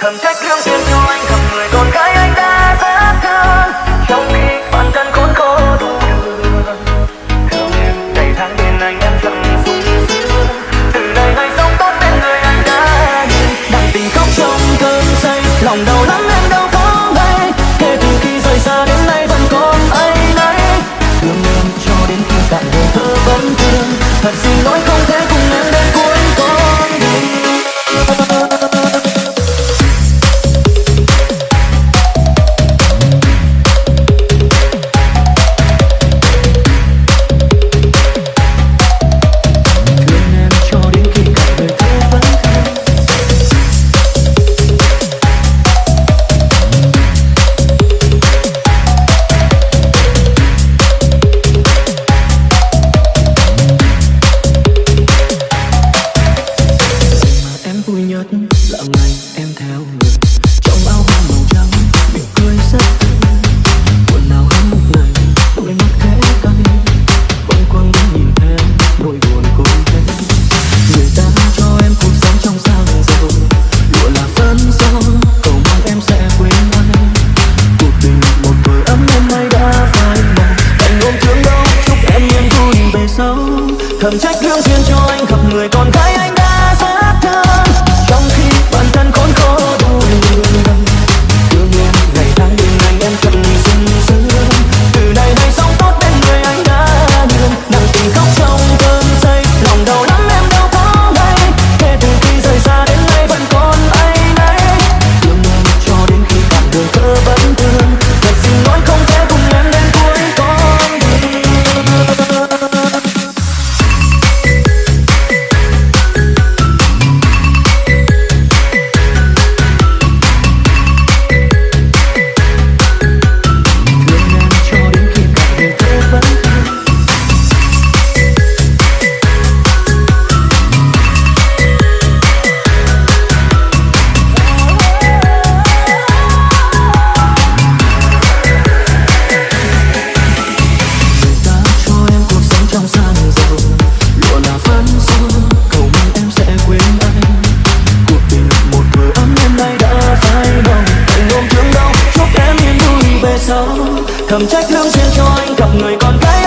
thầm trách lương thiện yêu anh thầm người con gái anh đã rất thương trong khi bản thân khốn khổ đủ đường thương em tháng bên anh em chẳng vui sướng từ nay ngày sống tốt bên người anh đã nhìn. Đặng tình khóc trong cơn say, lòng đau lắm em đâu có ngay kể từ khi rời xa đến nay vẫn còn ấy nấy. Thương em cho đến khi tạm biệt thơ vẫn thương. Thật xin lỗi không thể cùng em đến cuối thầm trách thương duyên cho anh gặp người con gái anh thầm trách lắm duyên cho anh gặp người con gái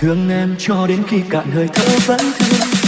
thương em cho đến khi cạn hơi thở vẫn thương.